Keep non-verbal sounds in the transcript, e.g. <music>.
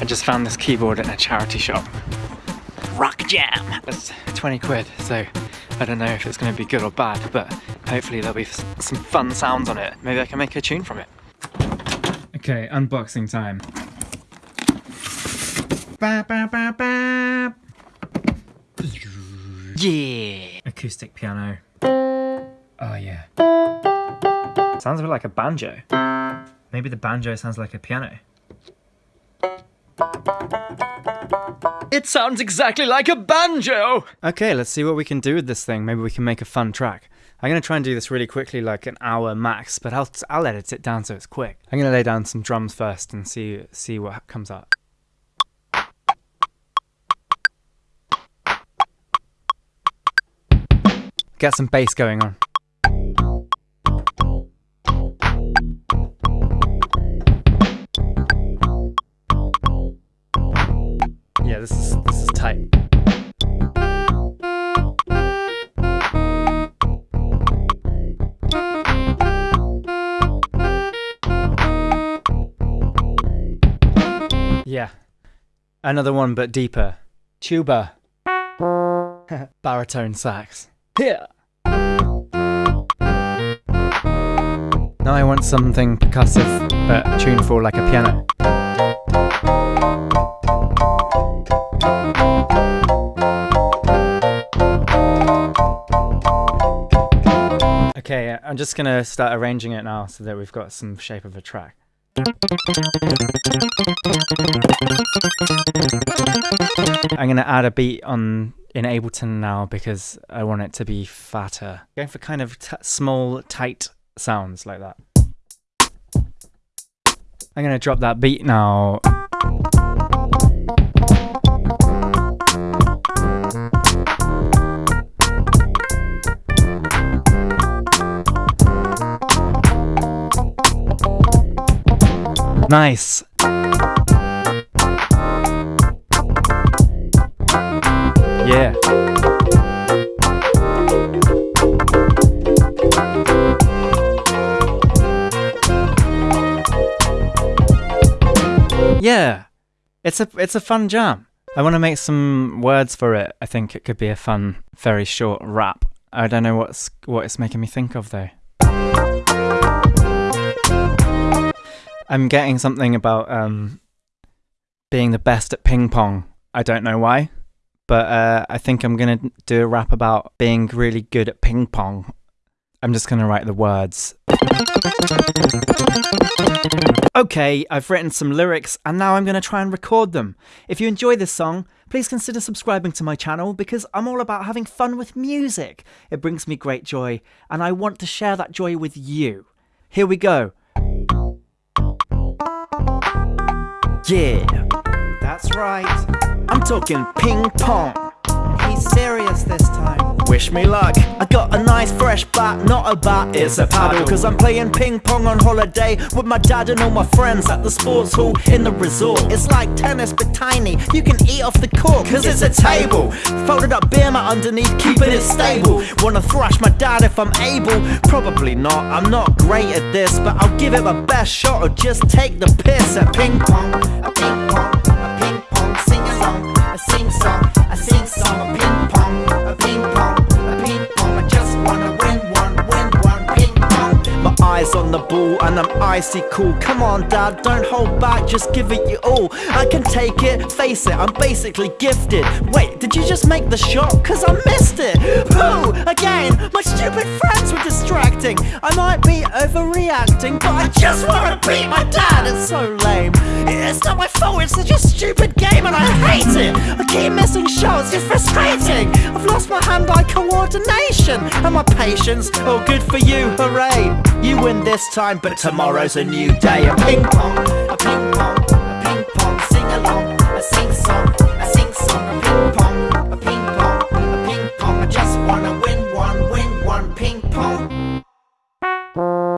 I just found this keyboard in a charity shop. Rock Jam! It's 20 quid, so I don't know if it's going to be good or bad, but hopefully there'll be some fun sounds on it. Maybe I can make a tune from it. Okay, unboxing time. Ba, ba, ba, ba. Yeah! Acoustic piano. Oh yeah. Sounds a bit like a banjo. Maybe the banjo sounds like a piano. It sounds exactly like a banjo! Okay, let's see what we can do with this thing. Maybe we can make a fun track. I'm gonna try and do this really quickly, like an hour max, but I'll, I'll edit it sit down so it's quick. I'm gonna lay down some drums first and see, see what comes out. Get some bass going on. Yeah, this is this is tight. Yeah. Another one but deeper. Tuba. <laughs> Baritone sax. Here. Now I want something percussive but tuneful like a piano. Okay, uh, I'm just gonna start arranging it now so that we've got some shape of a track. I'm gonna add a beat on in Ableton now because I want it to be fatter. Going for kind of small, tight sounds like that. I'm gonna drop that beat now. Nice. Yeah. Yeah. It's a it's a fun jam. I want to make some words for it. I think it could be a fun, very short rap. I don't know what's what it's making me think of though. I'm getting something about um, being the best at ping pong. I don't know why, but uh, I think I'm gonna do a rap about being really good at ping pong. I'm just gonna write the words. Okay, I've written some lyrics and now I'm gonna try and record them. If you enjoy this song, please consider subscribing to my channel because I'm all about having fun with music. It brings me great joy and I want to share that joy with you. Here we go. Yeah, that's right. I'm talking ping pong. He's serious this time. Wish me luck. I got a nice fresh bat, not a bat, it's a paddle. Cause I'm playing ping pong on holiday with my dad and all my friends at the sports hall in the resort. It's like tennis but tiny. You can eat off the court cause it's a table. Folded up beer mat underneath, keeping it stable. Wanna thrash my dad if I'm able? Probably not. I'm not great at this, but I'll give it my best shot or just take the piss at ping pong. Ping pong, ping pong, I'm icy cool. Come on, dad, don't hold back, just give it your all. I can take it, face it, I'm basically gifted. Wait, did you just make the shot? Cause I missed it. Pooh, again, my stupid friends were distracting. I might be overreacting, but I just wanna beat my dad. It's so lame. It's not my fault, it's such a stupid game and I hate it. I keep missing shots, it's frustrating. I've lost my hand-eye coordination And my patience, oh good for you, hooray. You win this time, but tomorrow's a new day. A ping-pong, a ping-pong, a ping-pong Sing along, sing